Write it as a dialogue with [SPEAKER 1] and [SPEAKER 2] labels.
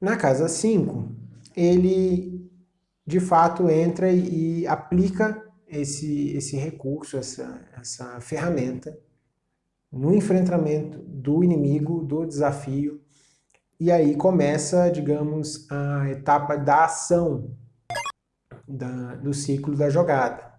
[SPEAKER 1] Na casa 5, ele de fato entra e aplica esse, esse recurso, essa, essa ferramenta no enfrentamento do inimigo, do desafio, e aí começa, digamos, a etapa da ação da, do ciclo da jogada.